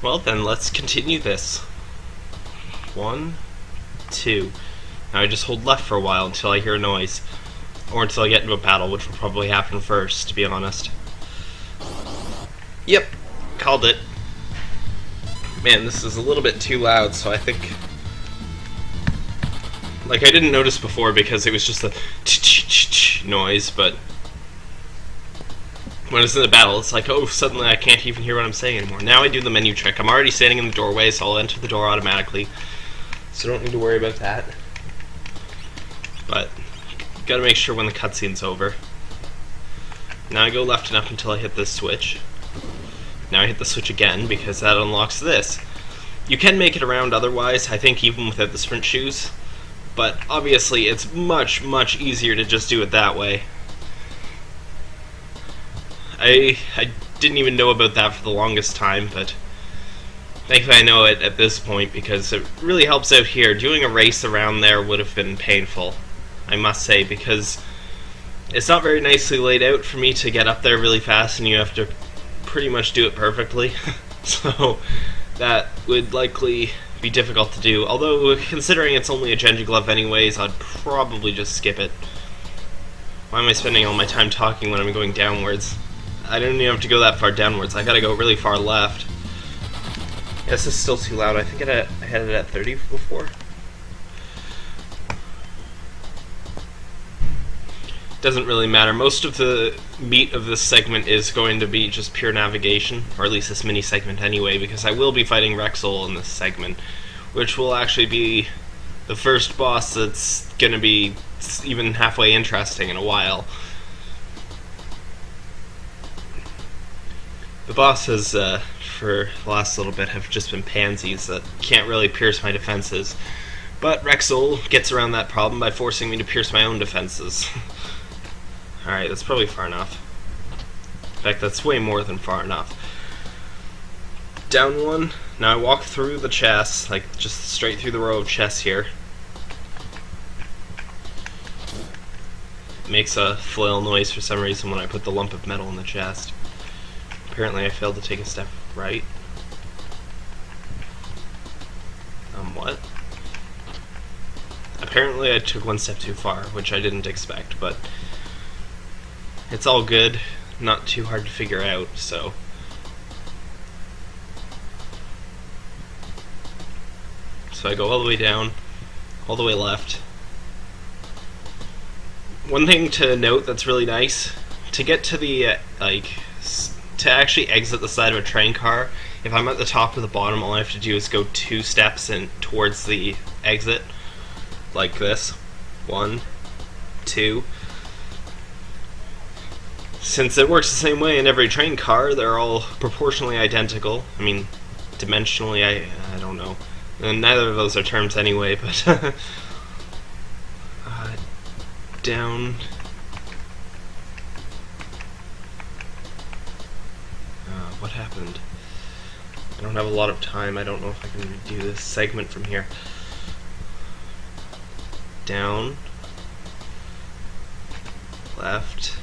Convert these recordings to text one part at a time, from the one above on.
Well then, let's continue this. One, two. Now I just hold left for a while until I hear a noise. Or until I get into a battle, which will probably happen first, to be honest. Yep, called it. Man, this is a little bit too loud, so I think... Like, I didn't notice before because it was just a noise, but... When it's in the battle, it's like, oh, suddenly I can't even hear what I'm saying anymore. Now I do the menu trick. I'm already standing in the doorway, so I'll enter the door automatically. So don't need to worry about that. But, gotta make sure when the cutscene's over. Now I go left and up until I hit this switch. Now I hit the switch again because that unlocks this. You can make it around otherwise, I think even without the sprint shoes. But obviously it's much, much easier to just do it that way. I I didn't even know about that for the longest time, but thankfully I know it at this point because it really helps out here. Doing a race around there would have been painful, I must say, because it's not very nicely laid out for me to get up there really fast and you have to pretty much do it perfectly. so that would likely be difficult to do. Although, considering it's only a Genji glove anyways, I'd probably just skip it. Why am I spending all my time talking when I'm going downwards? I don't even have to go that far downwards. I gotta go really far left. This is still too loud. I think I had it at 30 before. doesn't really matter. Most of the meat of this segment is going to be just pure navigation, or at least this mini segment anyway, because I will be fighting Wrexsoul in this segment, which will actually be the first boss that's going to be even halfway interesting in a while. The bosses, uh, for the last little bit, have just been pansies that can't really pierce my defenses. But Wrexsoul gets around that problem by forcing me to pierce my own defenses. Alright, that's probably far enough. In fact, that's way more than far enough. Down one. Now I walk through the chest, like just straight through the row of chests here. Makes a flail noise for some reason when I put the lump of metal in the chest. Apparently I failed to take a step right. Um, what? Apparently I took one step too far, which I didn't expect, but it's all good, not too hard to figure out, so. So I go all the way down, all the way left. One thing to note that's really nice, to get to the, uh, like, to actually exit the side of a train car, if I'm at the top or the bottom, all I have to do is go two steps and towards the exit, like this. One, two, since it works the same way in every train car, they're all proportionally identical. I mean, dimensionally, I, I don't know. And neither of those are terms anyway, but... uh, down... Happened? I don't have a lot of time. I don't know if I can do this segment from here. Down. Left.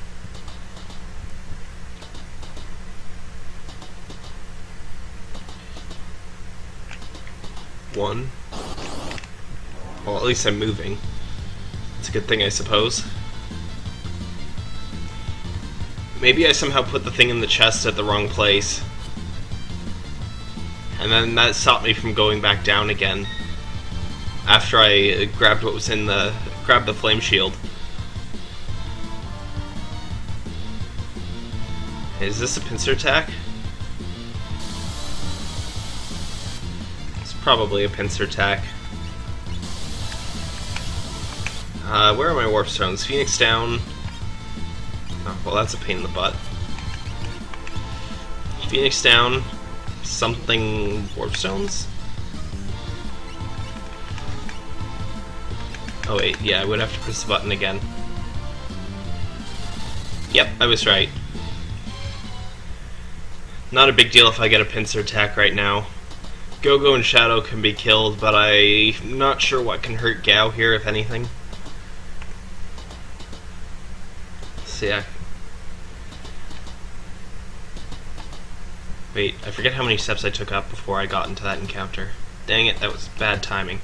one. Well, at least I'm moving. It's a good thing, I suppose. Maybe I somehow put the thing in the chest at the wrong place. And then that stopped me from going back down again. After I grabbed what was in the... grabbed the flame shield. Is this a pincer attack? It's probably a pincer attack. Uh, where are my warp stones? Phoenix down. Oh, well, that's a pain in the butt. Phoenix down. Something warp stones? Oh wait, yeah, I would have to press the button again. Yep, I was right. Not a big deal if I get a pincer attack right now. Gogo and Shadow can be killed, but I'm not sure what can hurt Gau here, if anything. So yeah. Wait, I forget how many steps I took up before I got into that encounter. Dang it, that was bad timing.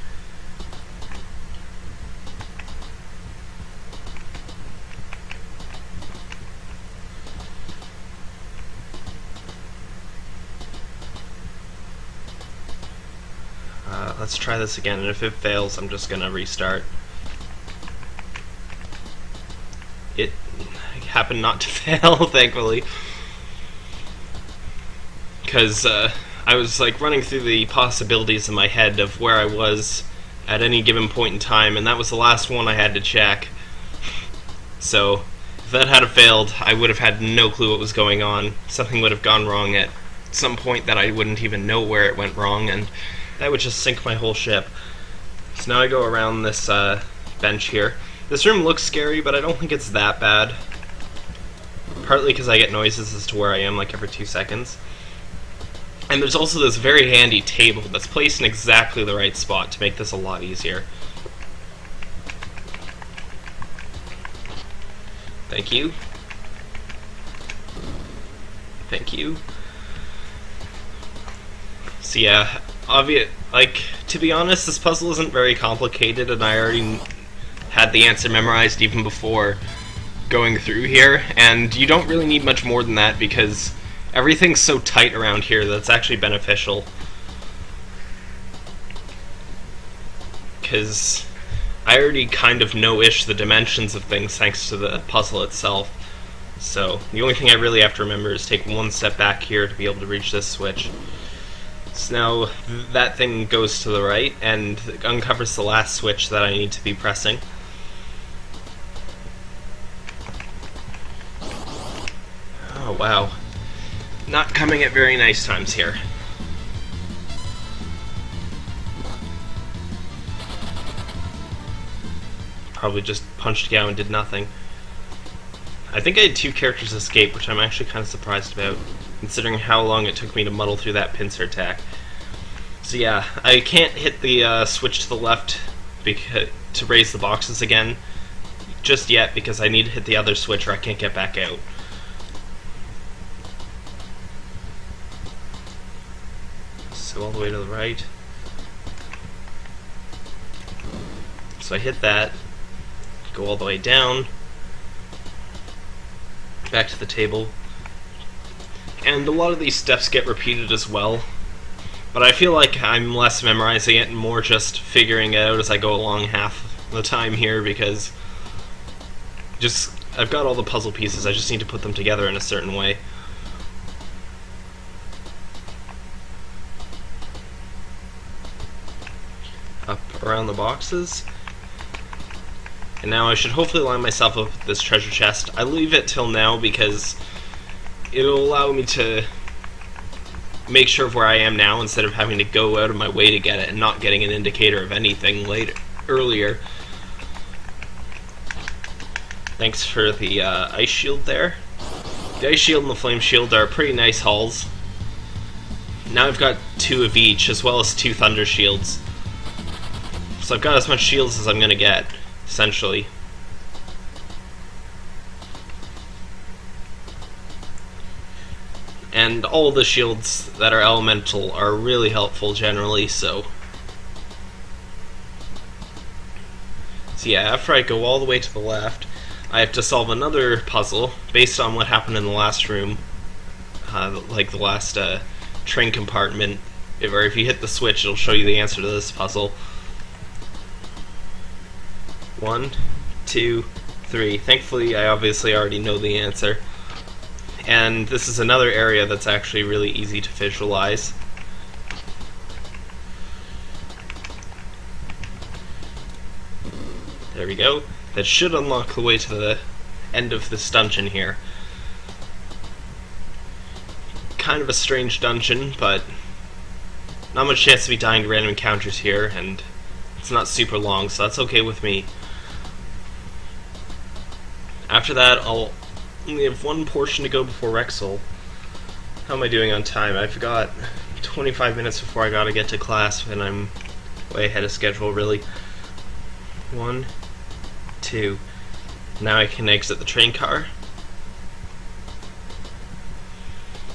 Uh, let's try this again, and if it fails, I'm just gonna restart. It happened not to fail, thankfully. Because uh, I was like running through the possibilities in my head of where I was at any given point in time, and that was the last one I had to check. So, if that had failed, I would have had no clue what was going on. Something would have gone wrong at some point that I wouldn't even know where it went wrong, and that would just sink my whole ship. So now I go around this uh, bench here. This room looks scary, but I don't think it's that bad. Partly because I get noises as to where I am like every two seconds. And there's also this very handy table that's placed in exactly the right spot to make this a lot easier. Thank you. Thank you. So yeah, obvious. Like to be honest, this puzzle isn't very complicated, and I already had the answer memorized even before going through here. And you don't really need much more than that because everything's so tight around here that it's actually beneficial. Because I already kind of know-ish the dimensions of things thanks to the puzzle itself. So the only thing I really have to remember is take one step back here to be able to reach this switch. So now that thing goes to the right and uncovers the last switch that I need to be pressing. Oh wow. Not coming at very nice times here. Probably just punched Gau and did nothing. I think I had two characters escape, which I'm actually kind of surprised about considering how long it took me to muddle through that pincer attack. So yeah, I can't hit the uh, switch to the left to raise the boxes again just yet because I need to hit the other switch or I can't get back out. All the way to the right. So I hit that, go all the way down, back to the table, and a lot of these steps get repeated as well. But I feel like I'm less memorizing it and more just figuring it out as I go along half the time here because just I've got all the puzzle pieces, I just need to put them together in a certain way. The boxes. And now I should hopefully line myself up with this treasure chest. I leave it till now because it'll allow me to make sure of where I am now instead of having to go out of my way to get it and not getting an indicator of anything later earlier. Thanks for the uh, ice shield there. The ice shield and the flame shield are pretty nice hauls. Now I've got two of each, as well as two thunder shields. So I've got as much shields as I'm gonna get, essentially. and all the shields that are elemental are really helpful generally, so... So yeah, after I go all the way to the left, I have to solve another puzzle based on what happened in the last room, uh, like the last uh, train compartment, or if you hit the switch it'll show you the answer to this puzzle. One, two, three. Thankfully I obviously already know the answer and this is another area that's actually really easy to visualize. There we go. That should unlock the way to the end of this dungeon here. Kind of a strange dungeon, but not much chance to be dying to random encounters here, and it's not super long, so that's okay with me. After that, I'll only have one portion to go before Wrexsoul. How am I doing on time? I've got 25 minutes before I gotta get to class, and I'm way ahead of schedule, really. One, two. Now I can exit the train car.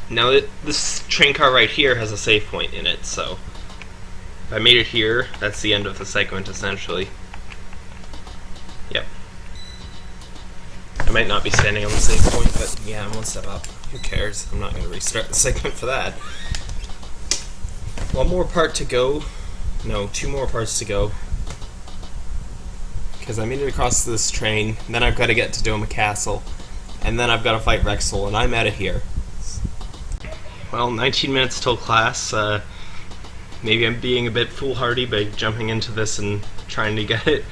Now, it, this train car right here has a save point in it, so if I made it here, that's the end of the segment, essentially. Yep. I might not be standing on the save point, but yeah, I'm one step up. Who cares? I'm not going to restart the segment for that. One more part to go. No, two more parts to go. Because I made it across this train, then I've got to get to Doma Castle, and then I've got to fight Wrexsoul, and I'm out of here. Well, 19 minutes till class. Uh, maybe I'm being a bit foolhardy by jumping into this and trying to get it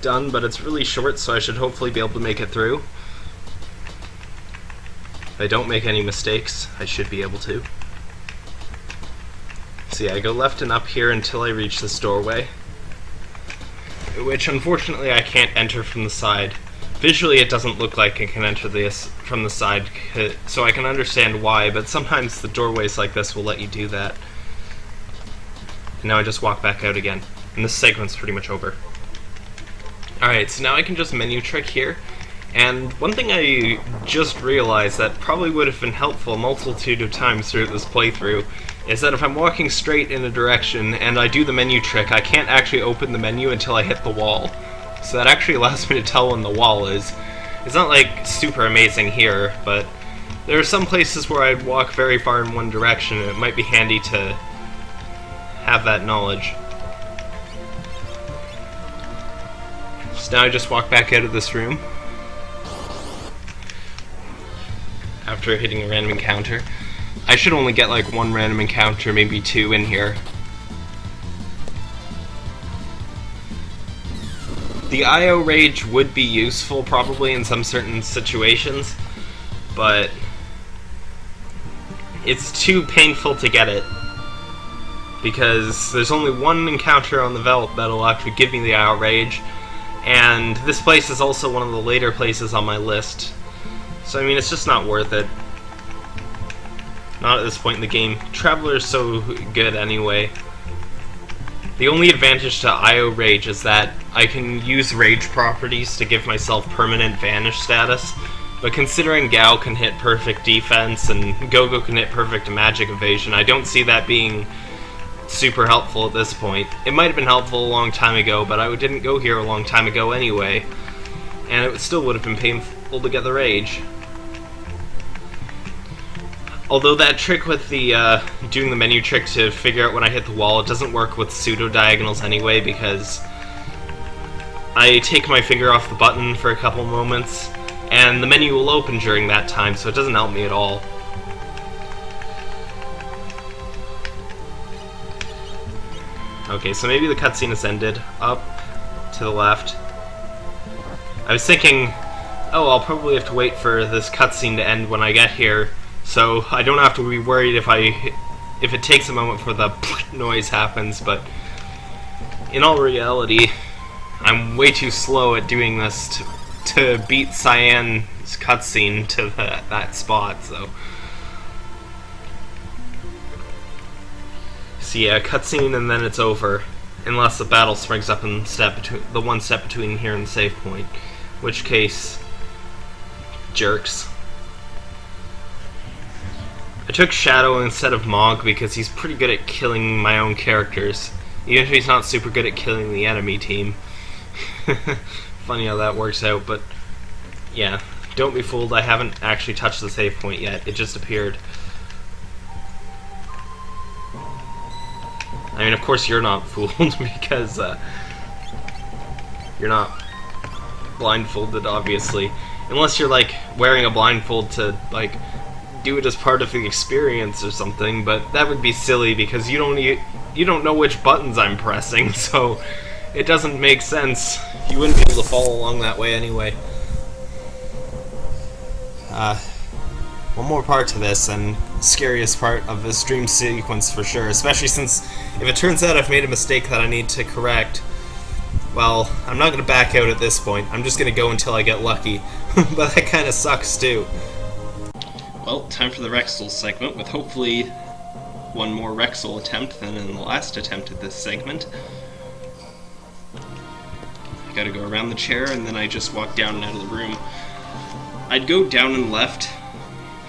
done, but it's really short, so I should hopefully be able to make it through. If I don't make any mistakes, I should be able to. See, I go left and up here until I reach this doorway, which unfortunately I can't enter from the side. Visually it doesn't look like I can enter this from the side, so I can understand why, but sometimes the doorways like this will let you do that. And now I just walk back out again, and this segment's pretty much over. Alright, so now I can just menu trick here, and one thing I just realized that probably would have been helpful a multitude of times through this playthrough is that if I'm walking straight in a direction and I do the menu trick, I can't actually open the menu until I hit the wall. So that actually allows me to tell when the wall is. It's not like super amazing here, but there are some places where I'd walk very far in one direction and it might be handy to have that knowledge. So now I just walk back out of this room after hitting a random encounter. I should only get like one random encounter, maybe two in here. The IO Rage would be useful probably in some certain situations, but it's too painful to get it because there's only one encounter on the Veldt that'll actually give me the IO Rage, and this place is also one of the later places on my list. So I mean, it's just not worth it. Not at this point in the game. Traveler's so good anyway. The only advantage to IO Rage is that I can use Rage properties to give myself permanent Vanish status, but considering Gau can hit perfect defense and Gogo can hit perfect magic evasion, I don't see that being super helpful at this point. It might have been helpful a long time ago, but I didn't go here a long time ago anyway, and it still would have been painful to get the Rage. Although that trick with the uh, doing the menu trick to figure out when I hit the wall, it doesn't work with pseudo-diagonals anyway because I take my finger off the button for a couple moments and the menu will open during that time, so it doesn't help me at all. Okay, so maybe the cutscene has ended. Up, to the left. I was thinking, oh, I'll probably have to wait for this cutscene to end when I get here, so I don't have to be worried if I if it takes a moment for the noise happens, but in all reality, I'm way too slow at doing this to, to beat Cyan's cutscene to the, that spot, so... So yeah, cutscene and then it's over, unless the battle springs up in step between, the one step between here and the save point, which case, jerks. I took Shadow instead of Mog because he's pretty good at killing my own characters, even if he's not super good at killing the enemy team. Funny how that works out, but yeah, don't be fooled, I haven't actually touched the save point yet, it just appeared. I mean, of course you're not fooled, because uh, you're not blindfolded, obviously. Unless you're, like, wearing a blindfold to, like, do it as part of the experience or something, but that would be silly because you don't you don't know which buttons I'm pressing, so it doesn't make sense. You wouldn't be able to follow along that way anyway. Uh, one more part to this, and scariest part of this dream sequence for sure, especially since if it turns out I've made a mistake that I need to correct, well, I'm not going to back out at this point. I'm just going to go until I get lucky. but that kind of sucks too. Well, time for the Wrexsoul segment, with hopefully one more Wrexsoul attempt than in the last attempt at this segment. I gotta go around the chair, and then I just walk down and out of the room. I'd go down and left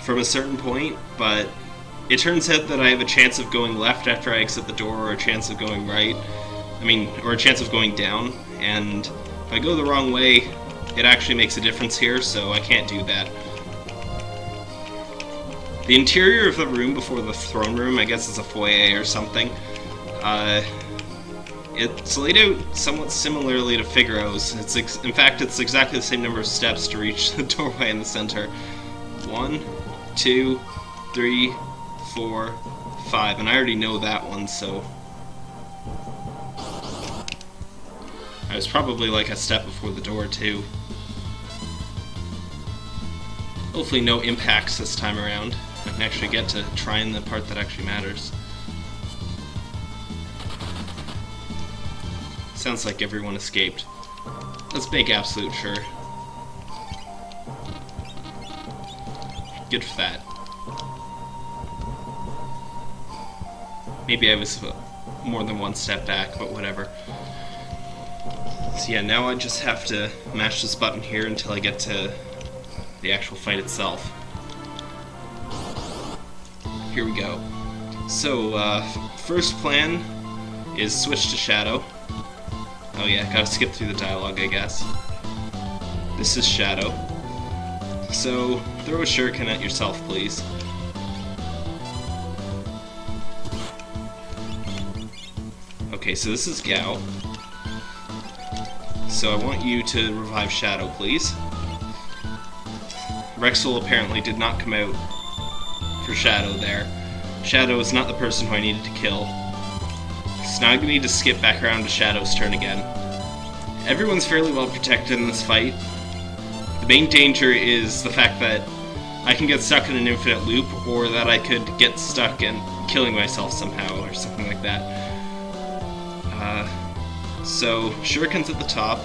from a certain point, but it turns out that I have a chance of going left after I exit the door, or a chance of going right. I mean, or a chance of going down, and if I go the wrong way, it actually makes a difference here, so I can't do that. The interior of the room before the throne room, I guess is a foyer or something. Uh, it's laid out somewhat similarly to Figaro's. It's in fact, it's exactly the same number of steps to reach the doorway in the center. One, two, three, four, five, and I already know that one, so... I was probably like a step before the door, too. Hopefully no impacts this time around. I can actually get to trying the part that actually matters. Sounds like everyone escaped. Let's make absolute sure. Good for that. Maybe I was more than one step back, but whatever. So yeah, now I just have to mash this button here until I get to the actual fight itself. Here we go. So, uh, first plan is switch to Shadow. Oh yeah, gotta skip through the dialogue, I guess. This is Shadow. So, throw a shuriken at yourself, please. Okay, so this is Gau. So I want you to revive Shadow, please. Wrexsoul apparently did not come out for Shadow there. Shadow is not the person who I needed to kill. So now I need to skip back around to Shadow's turn again. Everyone's fairly well protected in this fight. The main danger is the fact that I can get stuck in an infinite loop, or that I could get stuck in killing myself somehow, or something like that. Uh, so, Shuriken's at the top,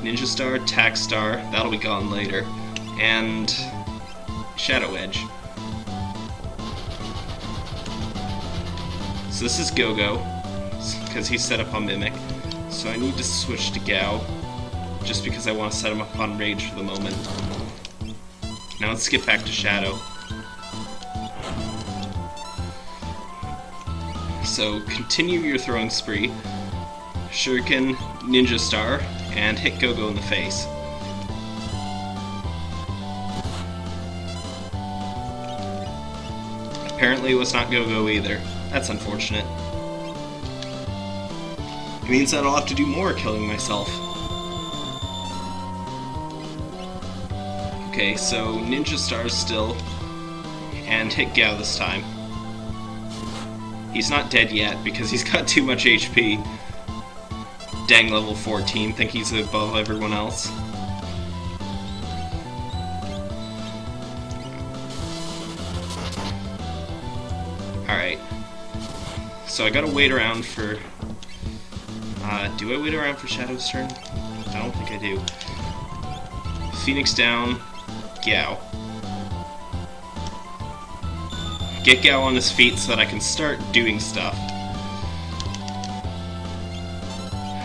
Ninja Star, Tack Star, that'll be gone later and Shadow Edge. So this is Gogo, because he's set up on Mimic. So I need to switch to Gau, just because I want to set him up on Rage for the moment. Now let's get back to Shadow. So continue your throwing spree, Shuriken, Ninja Star, and hit Gogo in the face. Apparently it was not Gogo either. That's unfortunate. It means that I'll have to do more killing myself. Okay, so Ninja Star is still, and hit Gau this time. He's not dead yet, because he's got too much HP. Dang level 14, think he's above everyone else. So I gotta wait around for... Uh, do I wait around for Shadow's turn? I don't think I do. Phoenix down, Gau. Get Gau on his feet so that I can start doing stuff.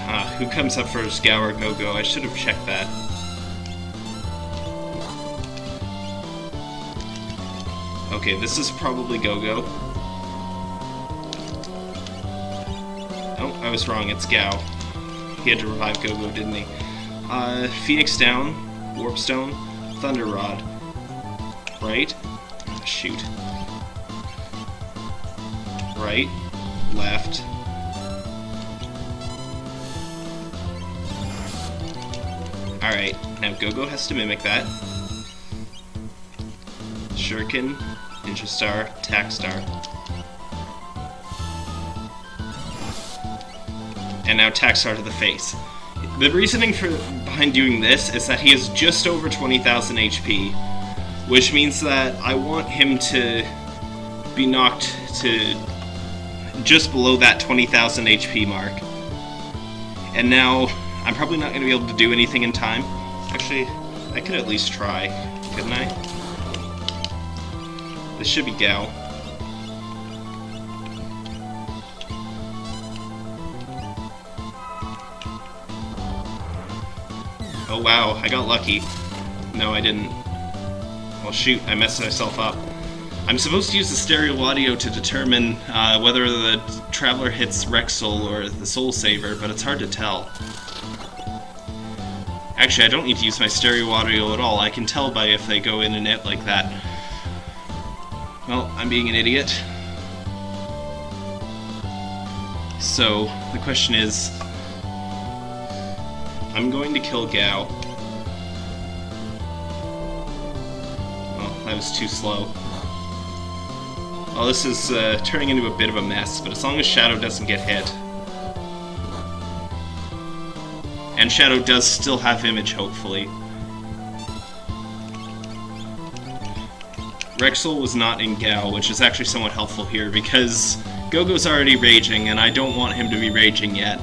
Uh, who comes up first, Gau or Gogo? I should have checked that. Okay, this is probably Gogo. I was wrong, it's Gau. He had to revive Gogo, didn't he? Uh, Phoenix down, Warpstone, Thunder Rod. Right? shoot. Right, left. Alright, now Gogo has to mimic that. Shuriken, Ninja Star, Tack Star. And now Tack Star to the face. The reasoning for behind doing this is that he is just over 20,000 HP, which means that I want him to be knocked to just below that 20,000 HP mark. And now, I'm probably not going to be able to do anything in time. Actually, I could at least try, couldn't I? This should be Gau. Oh wow, I got lucky. No, I didn't. Well shoot, I messed myself up. I'm supposed to use the stereo audio to determine uh, whether the Traveler hits Wrexsoul or the Soul Saver, but it's hard to tell. Actually, I don't need to use my stereo audio at all. I can tell by if they go in and out like that. Well, I'm being an idiot. So, the question is... I'm going to kill Gau. Oh, that was too slow. Well, this is uh, turning into a bit of a mess, but as long as Shadow doesn't get hit... And Shadow does still have image, hopefully. Wrexsoul was not in Gau, which is actually somewhat helpful here, because Gogo's already raging, and I don't want him to be raging yet.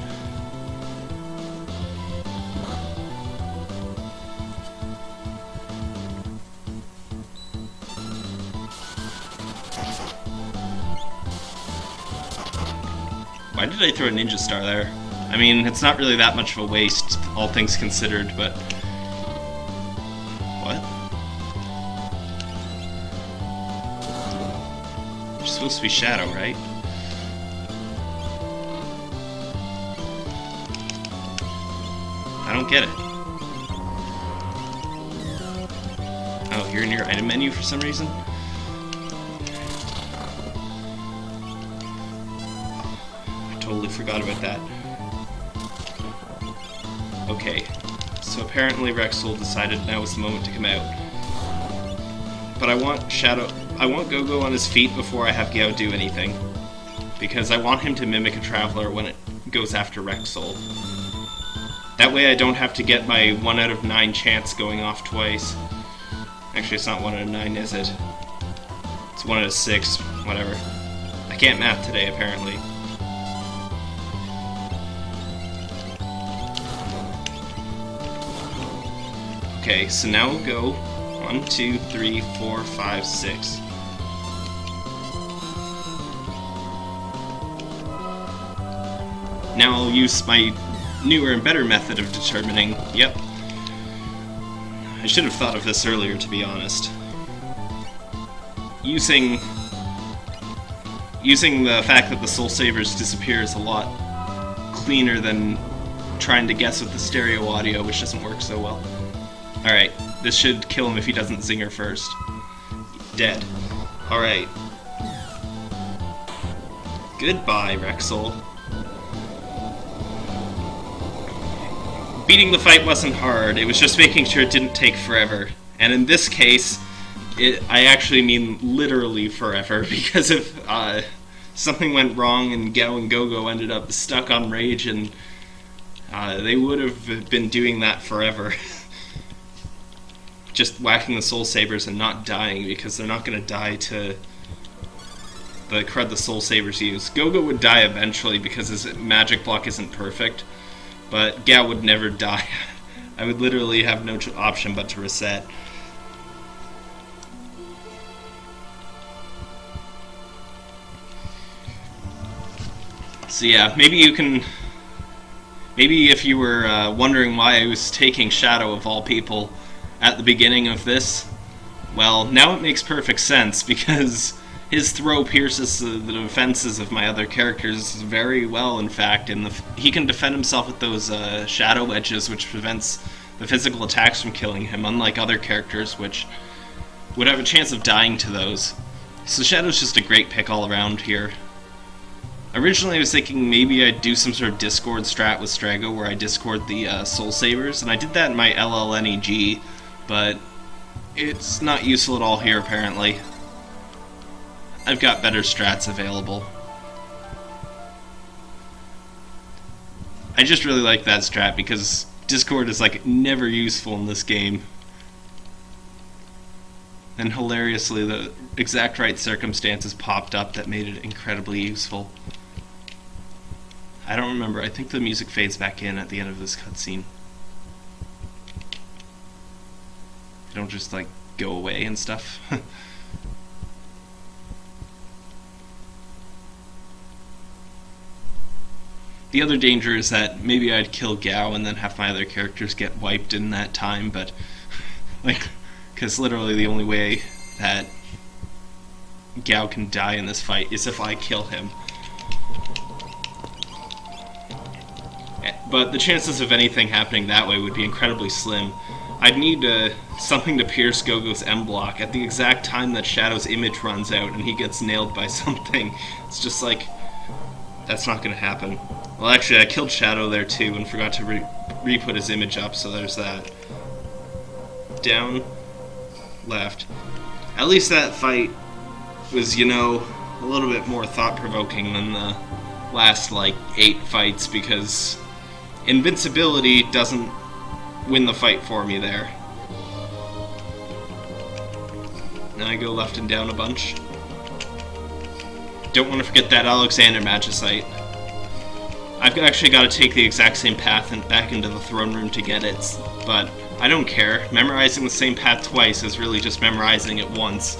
Did I throw a Ninja Star there? I mean, it's not really that much of a waste, all things considered, but... What? You're supposed to be Shadow, right? I don't get it. Oh, you're in your item menu for some reason? Totally forgot about that. Okay, so apparently Wrexsoul decided now was the moment to come out. But I want Shadow... I want Gogo on his feet before I have Gau do anything. Because I want him to mimic a Traveler when it goes after Wrexsoul. That way I don't have to get my 1 out of 9 chance going off twice. Actually, it's not 1 out of 9, is it? It's 1 out of 6, whatever. I can't math today, apparently. Okay, so now we'll go one, two, three, four, five, six. Now I'll use my newer and better method of determining, yep. I should have thought of this earlier, to be honest. Using... Using the fact that the Soul Savers disappear is a lot cleaner than trying to guess with the stereo audio, which doesn't work so well. Alright, this should kill him if he doesn't zinger first. Dead. Alright. Goodbye, Wrexsoul. Beating the fight wasn't hard, it was just making sure it didn't take forever. And in this case, it, I actually mean literally forever, because if uh, something went wrong and Gau and Gogo ended up stuck on Rage, and uh, they would have been doing that forever. just whacking the Soul Savers and not dying because they're not going to die to the crud the Soul Savers use. Gogo would die eventually because his magic block isn't perfect, but Gau would never die. I would literally have no option but to reset. So yeah, maybe you can... Maybe if you were uh, wondering why I was taking Shadow of all people, at the beginning of this, well, now it makes perfect sense because his throw pierces the, defenses of my other characters very well, in fact, and the, he can defend himself with those uh, shadow edges, which prevents the physical attacks from killing him, unlike other characters, which would have a chance of dying to those. So Shadow's just a great pick all around here. Originally I was thinking maybe I'd do some sort of Discord strat with Strago where I Discord the uh, Soul Savers, and I did that in my LLNEG, but it's not useful at all here apparently. I've got better strats available. I just really like that strat because Discord is like never useful in this game. And hilariously, the exact right circumstances popped up that made it incredibly useful. I don't remember, I think the music fades back in at the end of this cutscene. They don't just like go away and stuff. the other danger is that maybe I'd kill Gau and then have my other characters get wiped in that time, but like, because literally the only way that Gau can die in this fight is if I kill him. Eh, But the chances of anything happening that way would be incredibly slim. I'd need uh, something to pierce Gogo's M block at the exact time that Shadow's image runs out and he gets nailed by something. It's just like, that's not gonna happen. Well, actually, I killed Shadow there too and forgot to re, re put his image up, so there's that. Down, left. At least that fight was, you know, a little bit more thought provoking than the last, like, eight fights because invincibility doesn't win the fight for me there. Now I go left and down a bunch. Don't want to forget that Alexander Magicite. I've actually got to take the exact same path and back into the throne room to get it, but I don't care. Memorizing the same path twice is really just memorizing it once.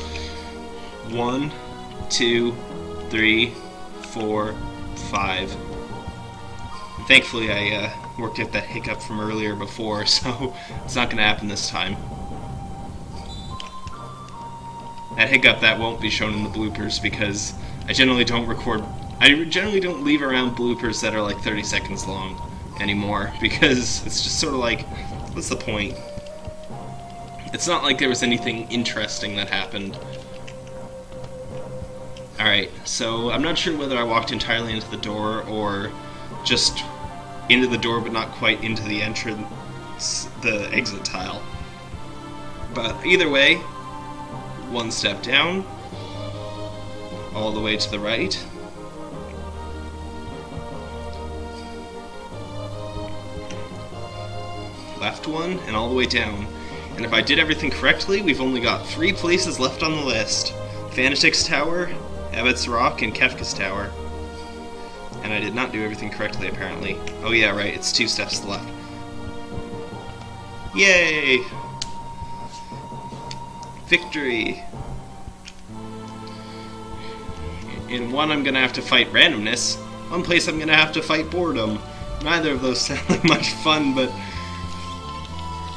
One, two, three, four, five. Thankfully, I uh, worked out that hiccup from earlier before, so it's not going to happen this time. That hiccup that won't be shown in the bloopers because I generally don't record. I generally don't leave around bloopers that are like 30 seconds long anymore because it's just sort of like, what's the point? It's not like there was anything interesting that happened. Alright, so I'm not sure whether I walked entirely into the door or just into the door but not quite into the entrance, the exit tile. But either way, one step down, all the way to the right. Left one, and all the way down. And if I did everything correctly, we've only got three places left on the list. Fanatic's Tower, Ebot's Rock, and Kefka's Tower. And I did not do everything correctly, apparently. Oh yeah, right, it's two steps to the left. Yay! Victory! In one, I'm gonna have to fight randomness. One place, I'm gonna have to fight boredom. Neither of those sound like much fun, but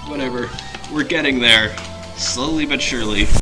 whatever. We're getting there. Slowly but surely.